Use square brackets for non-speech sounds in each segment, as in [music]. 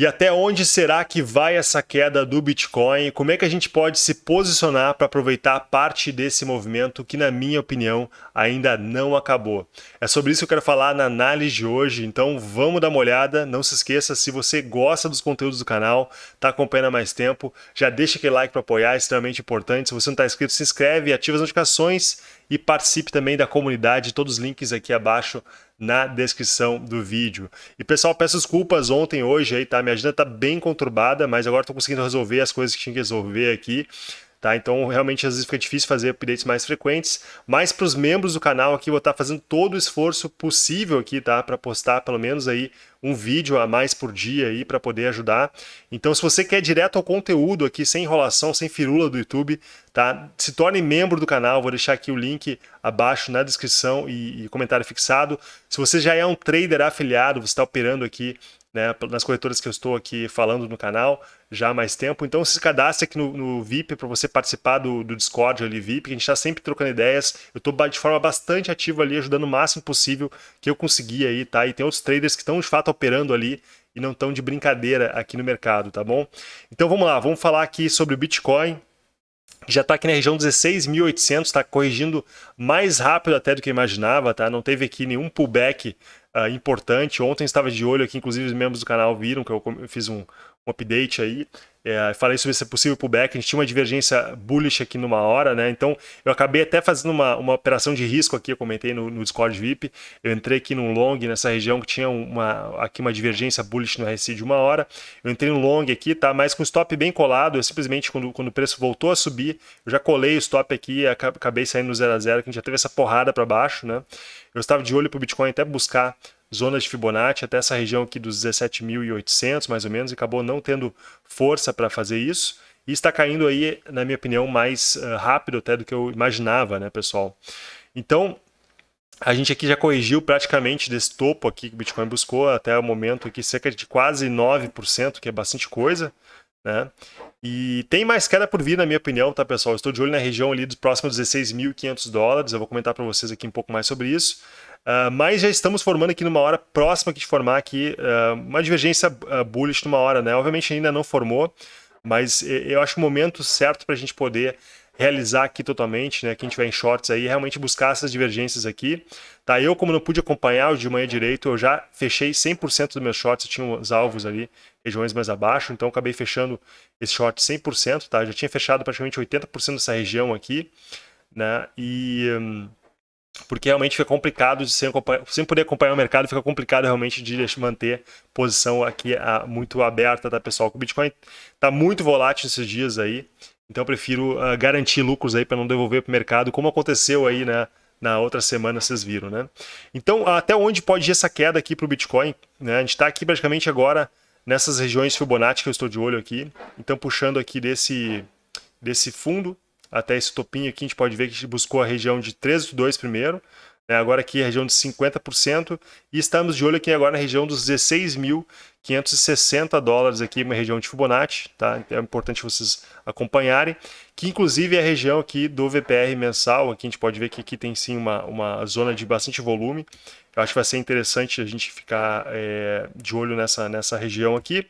E até onde será que vai essa queda do Bitcoin? Como é que a gente pode se posicionar para aproveitar parte desse movimento que, na minha opinião, ainda não acabou? É sobre isso que eu quero falar na análise de hoje, então vamos dar uma olhada. Não se esqueça, se você gosta dos conteúdos do canal, está acompanhando há mais tempo, já deixa aquele like para apoiar, é extremamente importante. Se você não está inscrito, se inscreve, ativa as notificações e participe também da comunidade, todos os links aqui abaixo na descrição do vídeo. E pessoal, peço desculpas ontem, hoje aí, tá? Minha agenda tá bem conturbada, mas agora estou conseguindo resolver as coisas que tinha que resolver aqui. Tá? Então, realmente, às vezes fica difícil fazer updates mais frequentes, mas para os membros do canal aqui, vou estar tá fazendo todo o esforço possível aqui, tá? Para postar pelo menos aí um vídeo a mais por dia aí para poder ajudar. Então, se você quer direto ao conteúdo aqui, sem enrolação, sem firula do YouTube, tá? Se torne membro do canal, vou deixar aqui o link abaixo na descrição e, e comentário fixado. Se você já é um trader afiliado, você está operando aqui né, nas corretoras que eu estou aqui falando no canal já há mais tempo. Então se cadastre aqui no, no VIP para você participar do, do, Discord ali VIP, que a gente está sempre trocando ideias. Eu estou de forma bastante ativa ali, ajudando o máximo possível que eu conseguir aí, tá? E tem outros traders que estão de fato operando ali e não estão de brincadeira aqui no mercado, tá bom? Então vamos lá, vamos falar aqui sobre o Bitcoin, já está aqui na região 16.800, está corrigindo mais rápido até do que imaginava, tá? Não teve aqui nenhum pullback uh, importante. Ontem estava de olho aqui, inclusive os membros do canal viram que eu fiz um, um update aí. É, falei sobre esse possível pullback, a gente tinha uma divergência bullish aqui numa hora, né? Então eu acabei até fazendo uma, uma operação de risco aqui, eu comentei no, no Discord VIP. Eu entrei aqui num long nessa região que tinha uma, aqui uma divergência bullish no RSI de uma hora. Eu entrei no long aqui, tá? Mas com o stop bem colado, eu simplesmente quando, quando o preço voltou a subir, eu já colei o stop aqui acabei saindo no 0 a 0 que a gente já teve essa porrada para baixo, né? Eu estava de olho para o Bitcoin até buscar zonas de Fibonacci até essa região aqui dos 17.800 mais ou menos, e acabou não tendo força para fazer isso. E está caindo aí, na minha opinião, mais uh, rápido até do que eu imaginava, né, pessoal? Então, a gente aqui já corrigiu praticamente desse topo aqui que o Bitcoin buscou até o momento aqui cerca de quase 9%, que é bastante coisa, né? E tem mais queda por vir, na minha opinião, tá, pessoal? estou de olho na região ali dos próximos 16.500 dólares, eu vou comentar para vocês aqui um pouco mais sobre isso. Uh, mas já estamos formando aqui numa hora próxima aqui de formar aqui uh, uma divergência uh, bullish numa hora, né? Obviamente ainda não formou, mas eu acho o momento certo para a gente poder realizar aqui totalmente, né? Quem tiver em shorts aí, realmente buscar essas divergências aqui. Tá, eu como não pude acompanhar o de manhã direito, eu já fechei 100% dos meus shorts, eu tinha os alvos ali, regiões mais abaixo, então acabei fechando esse short 100%, tá? Eu já tinha fechado praticamente 80% dessa região aqui, né? E... Um, porque realmente fica complicado de sem, sem poder acompanhar o mercado, fica complicado realmente de manter posição aqui a, muito aberta, tá pessoal? O Bitcoin está muito volátil esses dias aí, então eu prefiro uh, garantir lucros aí para não devolver para o mercado, como aconteceu aí né, na outra semana, vocês viram, né? Então, até onde pode ir essa queda aqui para o Bitcoin? Né? A gente está aqui praticamente agora nessas regiões Fibonacci que eu estou de olho aqui, então puxando aqui desse, desse fundo, até esse topinho aqui, a gente pode ver que a gente buscou a região de 13,2 primeiro, né? agora aqui a região de 50%, e estamos de olho aqui agora na região dos 16.560 dólares aqui, uma região de Fibonacci, tá? Então é importante vocês acompanharem, que inclusive é a região aqui do VPR mensal, aqui a gente pode ver que aqui tem sim uma, uma zona de bastante volume, eu acho que vai ser interessante a gente ficar é, de olho nessa, nessa região aqui.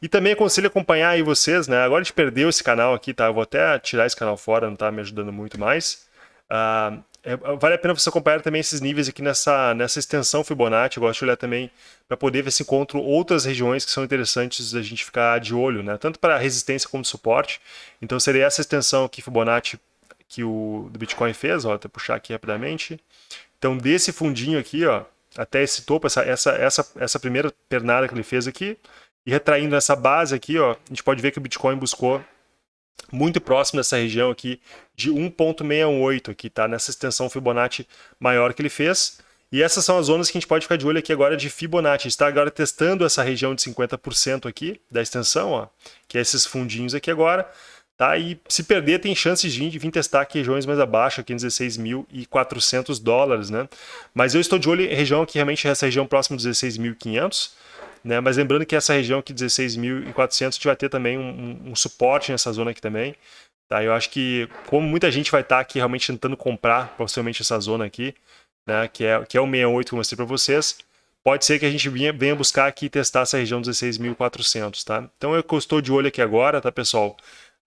E também aconselho acompanhar aí vocês, né? Agora a gente perdeu esse canal aqui, tá? Eu vou até tirar esse canal fora, não tá me ajudando muito mais. Uh, é, vale a pena você acompanhar também esses níveis aqui nessa, nessa extensão Fibonacci. Eu gosto de olhar também para poder ver se encontro outras regiões que são interessantes da gente ficar de olho, né? Tanto para resistência como suporte. Então seria essa extensão aqui Fibonacci que o do Bitcoin fez, ó, até puxar aqui rapidamente. Então desse fundinho aqui, ó, até esse topo, essa, essa, essa, essa primeira pernada que ele fez aqui, e retraindo essa base aqui, ó, a gente pode ver que o Bitcoin buscou muito próximo dessa região aqui de 1.68 aqui, tá? Nessa extensão Fibonacci maior que ele fez. E essas são as zonas que a gente pode ficar de olho aqui agora de Fibonacci. Está agora testando essa região de 50% aqui da extensão, ó, que é esses fundinhos aqui agora. Tá? E se perder, tem chances de vir testar aqui regiões mais abaixo, aqui em 16.400 dólares, né? Mas eu estou de olho em região que realmente é essa região próxima dos 16.500, né? Mas lembrando que essa região aqui, 16.400, a gente vai ter também um, um, suporte nessa zona aqui também. Tá? Eu acho que, como muita gente vai estar aqui realmente tentando comprar, possivelmente essa zona aqui, né? que, é, que é o 68 que eu mostrei para vocês, pode ser que a gente venha, venha buscar aqui testar essa região 16.400, tá? Então eu estou de olho aqui agora, tá, pessoal?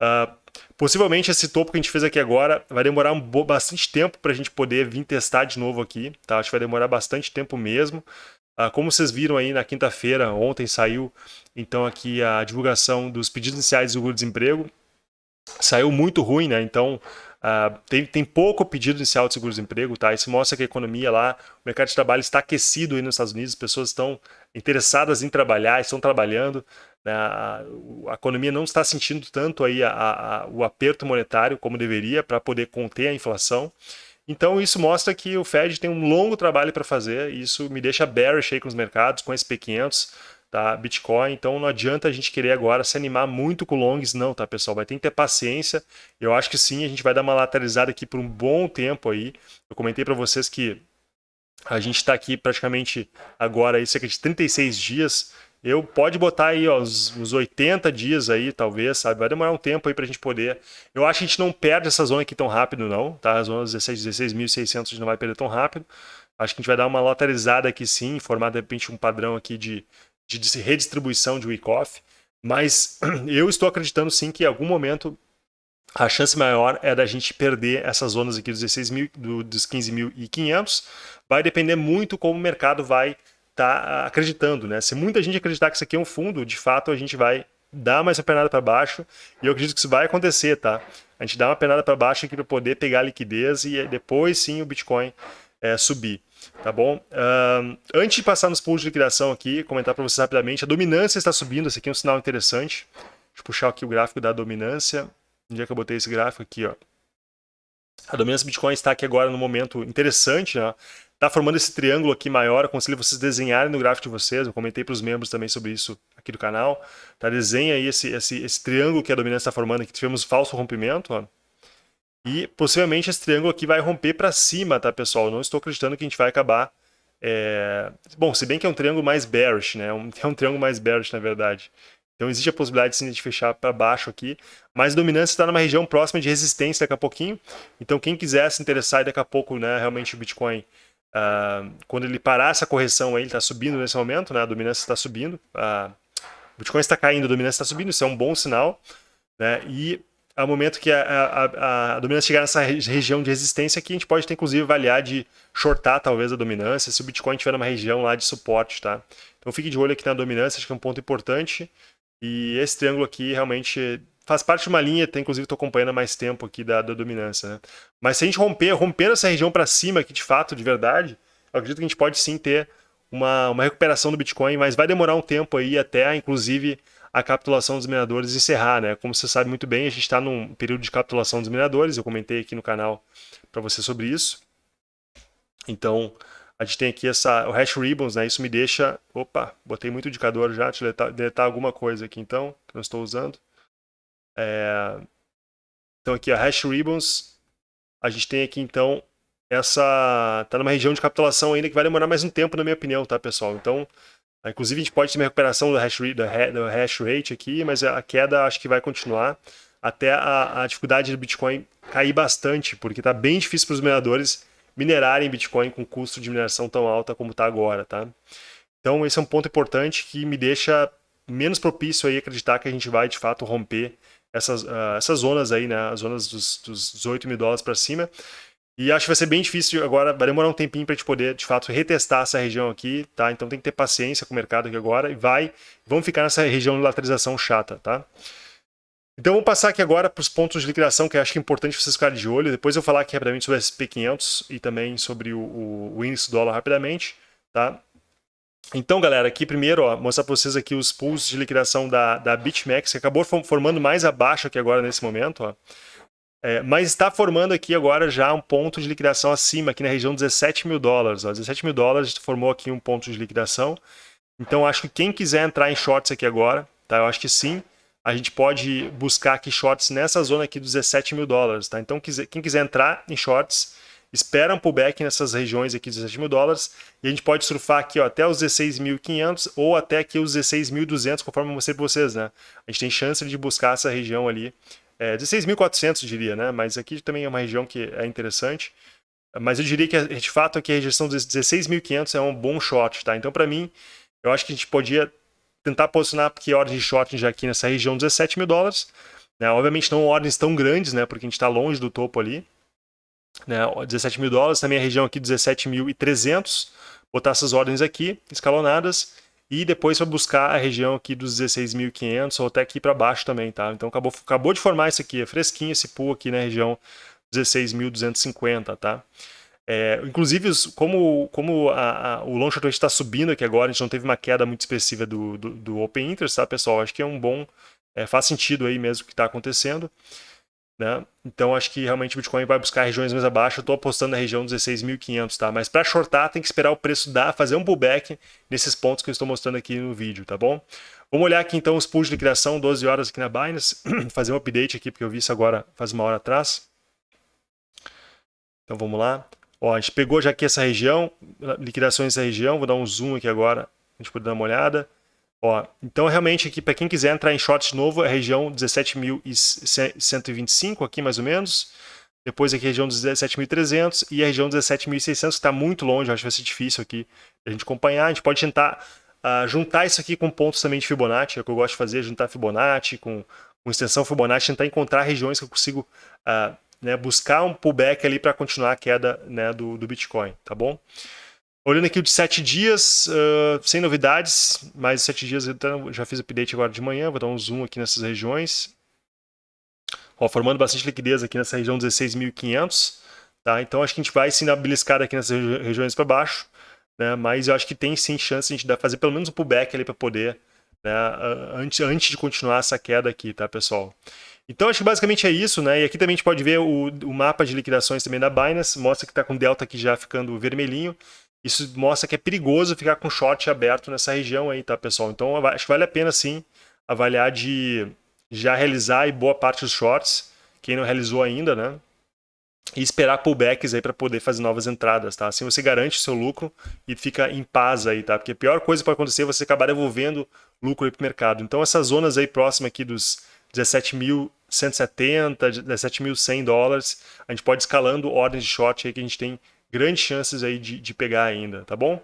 Uh, possivelmente esse topo que a gente fez aqui agora vai demorar um bastante tempo para a gente poder vir testar de novo aqui, tá? Acho que vai demorar bastante tempo mesmo. Uh, como vocês viram aí na quinta-feira, ontem saiu então aqui a divulgação dos pedidos iniciais do desemprego. Saiu muito ruim, né? Então Uh, tem, tem pouco pedido inicial de seguro-desemprego, tá? Isso mostra que a economia lá, o mercado de trabalho está aquecido aí nos Estados Unidos, as pessoas estão interessadas em trabalhar, estão trabalhando, né? a, a, economia não está sentindo tanto aí a, a, o aperto monetário como deveria para poder conter a inflação. Então isso mostra que o Fed tem um longo trabalho para fazer, e isso me deixa bearish aí com os mercados, com SP500, tá? Bitcoin, então não adianta a gente querer agora se animar muito com longs, não, tá, pessoal? Vai ter que ter paciência. Eu acho que sim, a gente vai dar uma lateralizada aqui por um bom tempo aí. Eu comentei para vocês que a gente está aqui praticamente agora aí cerca de 36 dias. Eu pode botar aí ó, os, os 80 dias aí, talvez, sabe? Vai demorar um tempo aí para a gente poder. Eu acho que a gente não perde essa zona aqui tão rápido, não, tá? A zona 16, 16.600 a gente não vai perder tão rápido. Acho que a gente vai dar uma lateralizada aqui sim, formar de repente um padrão aqui de de redistribuição de week-off, mas [clears throat] eu estou acreditando sim que em algum momento a chance maior é da gente perder essas zonas aqui dos 16 mil, do, dos 15.500. Vai depender muito como o mercado vai estar tá acreditando, né? Se muita gente acreditar que isso aqui é um fundo, de fato a gente vai dar mais uma penada para baixo e eu acredito que isso vai acontecer, tá? A gente dá uma penada para baixo aqui para poder pegar liquidez e depois sim o Bitcoin é, subir. Tá bom? Antes de passar nos pools de liquidação aqui, comentar para vocês rapidamente, a dominância está subindo, esse aqui é um sinal interessante. Deixa eu puxar aqui o gráfico da dominância. Onde é que eu botei esse gráfico aqui, ó? A dominância Bitcoin está aqui agora no momento interessante, né? Está formando esse triângulo aqui maior, aconselho vocês desenharem no gráfico de vocês, eu comentei para os membros também sobre isso aqui do canal. Tá? Desenha aí esse, esse, esse triângulo que a dominância está formando aqui, tivemos falso rompimento, ó. E possivelmente esse triângulo aqui vai romper para cima, tá, pessoal? Não estou acreditando que a gente vai acabar... É... Bom, se bem que é um triângulo mais bearish, né? [laughs] É um, triângulo mais bearish, na verdade. Então existe a possibilidade sim, de fechar para baixo aqui, mas a dominância está numa região próxima de resistência daqui a pouquinho. Então quem quiser se interessar daqui a pouco, né, realmente o Bitcoin, uh, quando ele parar essa correção aí, ele está subindo nesse momento, né, a dominância está subindo, o Bitcoin está caindo, a dominância está subindo, isso é um bom sinal. Né, e ao momento que a, a, a, dominância chegar nessa região de resistência aqui, a gente pode ter, inclusive, avaliar de shortar, talvez, a dominância, se o Bitcoin estiver numa região lá de suporte, tá? Então fique de olho aqui na dominância, acho que é um ponto importante. E esse triângulo aqui realmente faz parte de uma linha, tem, inclusive estou acompanhando há mais tempo aqui da, da dominância, né? Mas se a gente romper, romper essa região para cima aqui, de fato, de verdade, eu acredito que a gente pode sim ter uma, uma recuperação do Bitcoin, mas vai demorar um tempo aí até, inclusive, a capitulação dos mineradores encerrar, né? Como você sabe muito bem, a gente está num período de capitulação dos mineradores, eu comentei aqui no canal para você sobre isso. Então, a gente tem aqui essa, o hash ribbons, né? Isso me deixa... Opa, botei muito indicador já, deixa eu deletar, deletar alguma coisa aqui então, que eu estou usando. É... Então aqui a hash ribbons, a gente tem aqui então essa... Tá numa região de capitulação ainda que vai demorar mais um tempo, na minha opinião, tá, pessoal? Então, Inclusive, a gente pode ter uma recuperação do hash, do hash rate aqui, mas a queda acho que vai continuar até a, a dificuldade do Bitcoin cair bastante, porque está bem difícil para os mineradores minerarem Bitcoin com custo de mineração tão alta como está agora, tá? Então, esse é um ponto importante que me deixa menos propício aí acreditar que a gente vai, de fato, romper essas, uh, essas zonas aí, né? As zonas dos, dos 18 mil dólares para cima. E acho que vai ser bem difícil agora, vai demorar um tempinho para a gente poder, de fato, retestar essa região aqui, tá? Então tem que ter paciência com o mercado aqui agora e vai, vamos ficar nessa região de lateralização chata, tá? Então vamos passar aqui agora para os pontos de liquidação, que eu acho que é importante vocês ficarem de olho. Depois eu vou falar aqui rapidamente sobre o SP500 e também sobre o, o, o índice dólar rapidamente, tá? Então, galera, aqui primeiro, ó, mostrar para vocês aqui os pools de liquidação da, da BitMEX, que acabou formando mais abaixo aqui agora nesse momento, ó. É, mas está formando aqui agora já um ponto de liquidação acima, aqui na região de 17 mil dólares. Ó. 17 mil dólares formou aqui um ponto de liquidação. Então acho que quem quiser entrar em shorts aqui agora, tá? eu acho que sim, a gente pode buscar aqui shorts nessa zona aqui dos 17 mil dólares. Tá? Então quem quiser entrar em shorts, espera um pullback nessas regiões aqui de 17 mil dólares e a gente pode surfar aqui ó, até os 16.500 ou até aqui os 16.200, conforme eu mostrei para vocês. Né? A gente tem chance de buscar essa região ali é, 16.400 diria, né? Mas aqui também é uma região que é interessante. Mas eu diria que, de fato, aqui a rejeição dos 16.500 é um bom short, tá? Então, para mim, eu acho que a gente podia tentar posicionar aqui ordem de short já aqui nessa região 17 mil dólares. Né? Obviamente não ordens tão grandes, né? Porque a gente está longe do topo ali. Né? 17 mil dólares, também a região aqui 17.300. Botar essas ordens aqui, escalonadas. E depois vai buscar a região aqui dos 16.500 ou até aqui para baixo também, tá? Então acabou, acabou de formar isso aqui, é fresquinho esse pool aqui na região 16.250, tá? É, inclusive, como, como a, a, o long short está subindo aqui agora, a gente não teve uma queda muito expressiva do, do, do Open Interest, tá, pessoal? Acho que é um bom, é, faz sentido aí mesmo o que está acontecendo. Né? Então, acho que realmente o Bitcoin vai buscar regiões mais abaixo. Eu estou apostando na região 16.500, tá? Mas para shortar, tem que esperar o preço dar, fazer um pullback nesses pontos que eu estou mostrando aqui no vídeo, tá bom? Vamos olhar aqui então os pools de liquidação, 12 horas aqui na Binance, [clears throat] fazer um update aqui, porque eu vi isso agora faz uma hora atrás. Então vamos lá. Ó, a gente pegou já aqui essa região, liquidações dessa região, vou dar um zoom aqui agora, a gente pode dar uma olhada. Ó, então realmente aqui, para quem quiser entrar em short de novo, é a região 17.125 aqui mais ou menos. Depois aqui a região 17.300 e a região 17.600 que está muito longe, acho que vai ser difícil aqui a gente acompanhar. A gente pode tentar uh, juntar isso aqui com pontos também de Fibonacci, é o que eu gosto de fazer, juntar Fibonacci com, com extensão Fibonacci, tentar encontrar regiões que eu consigo uh, né, buscar um pullback ali para continuar a queda né, do, do Bitcoin, tá bom? Olhando aqui o de 7 dias, uh, sem novidades, mais de 7 dias, então, já fiz update agora de manhã, vou dar um zoom aqui nessas regiões. Ó, formando bastante liquidez aqui nessa região 16.500, tá? Então acho que a gente vai sim dar beliscada aqui nessas regiões para baixo, né? Mas eu acho que tem sim chance de a gente fazer pelo menos um pullback ali para poder, né? Antes, antes de continuar essa queda aqui, tá, pessoal? Então acho que basicamente é isso, né? E aqui também a gente pode ver o, o mapa de liquidações também da Binance, mostra que está com delta aqui já ficando vermelhinho. Isso mostra que é perigoso ficar com short aberto nessa região aí, tá, pessoal? Então acho que vale a pena sim avaliar de já realizar e boa parte dos shorts, quem não realizou ainda, né? E esperar pullbacks aí para poder fazer novas entradas, tá? Assim você garante o seu lucro e fica em paz aí, tá? Porque a pior coisa pode acontecer é você acabar devolvendo lucro aí pro mercado. Então essas zonas aí próximas aqui dos 17.170, 17.100 dólares. A gente pode escalando ordens de short aí que a gente tem grandes chances aí de, de pegar ainda, tá bom?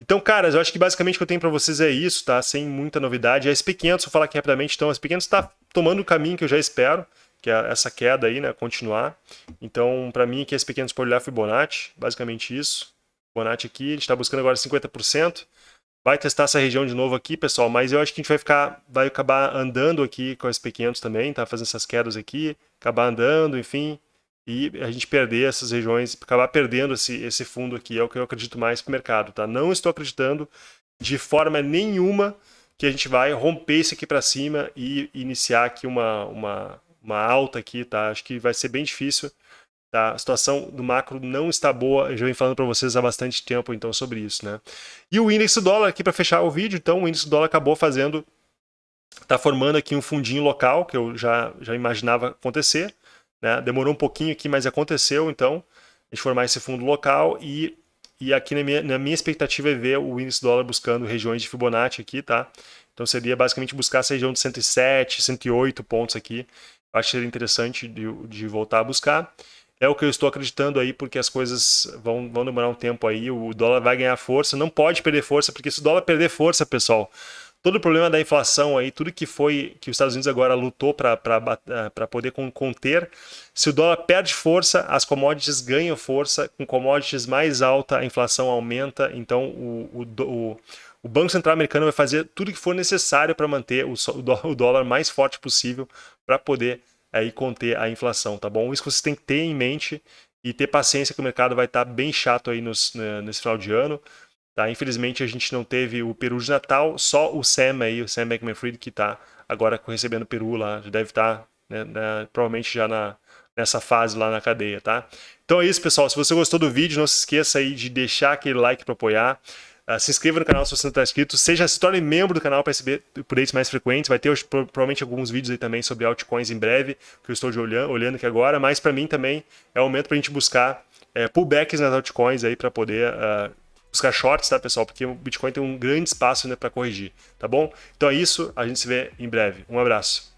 Então, caras, eu acho que basicamente o que eu tenho para vocês é isso, tá? Sem muita novidade. A SP500, vou falar aqui rapidamente, então a SP500 está tomando o caminho que eu já espero, que é essa queda aí, né, continuar. Então, para mim, aqui a SP500 pode olhar Fibonacci, basicamente isso. Fibonacci aqui, a gente está buscando agora 50%. Vai testar essa região de novo aqui, pessoal, mas eu acho que a gente vai ficar, vai acabar andando aqui com as P500 também, tá? Fazendo essas quedas aqui, acabar andando, enfim, e a gente perder essas regiões, acabar perdendo esse, esse fundo aqui, é o que eu acredito mais para o mercado, tá? Não estou acreditando de forma nenhuma que a gente vai romper isso aqui para cima e iniciar aqui uma, uma, uma alta aqui, tá? Acho que vai ser bem difícil. Tá? A situação do macro não está boa, eu já venho falando para vocês há bastante tempo então sobre isso. Né? E o índice do dólar aqui para fechar o vídeo, então o índice do dólar acabou fazendo, está formando aqui um fundinho local, que eu já, já imaginava acontecer. Né? Demorou um pouquinho aqui, mas aconteceu então, a gente formar esse fundo local e, e aqui na minha, na minha expectativa é ver o índice dólar buscando regiões de Fibonacci aqui, tá? Então seria basicamente buscar essa região de 107, 108 pontos aqui. Eu acho que seria interessante de, de voltar a buscar. É o que eu estou acreditando aí, porque as coisas vão, vão demorar um tempo aí, o dólar vai ganhar força, não pode perder força, porque se o dólar perder força, pessoal, todo o problema da inflação aí, tudo que foi que os Estados Unidos agora lutou para eh, poder conter, se o dólar perde força, as commodities ganham força, com commodities mais alta, a inflação aumenta, então o, o, o, o Banco Central americano vai fazer tudo que for necessário para manter o, o dólar mais forte possível para poder aí conter a inflação, tá bom? Isso que vocês têm que ter em mente e ter paciência que o mercado vai estar tá bem chato aí nos, né, nesse final de ano. Tá? Infelizmente a gente não teve o peru de Natal, só o Sam aí, o Sam Bankman-Fried que está agora recebendo o peru lá, já deve estar tá, né, provavelmente já na, nessa fase lá na cadeia, tá? Então é isso, pessoal. Se você gostou do vídeo, não se esqueça aí de deixar aquele like para apoiar. Uh, se inscreva no canal se você não está inscrito. Seja, se torne membro do canal para receber updates mais frequentes. Vai ter provavelmente alguns vídeos aí também sobre altcoins em breve, que eu estou olhando, olhando aqui agora. Mas para mim também é o momento para a gente buscar é, pullbacks nas altcoins aí para poder uh, buscar shorts, tá, pessoal? Porque o Bitcoin tem um grande espaço né, para corrigir, tá bom? Então é isso. A gente se vê em breve. Um abraço.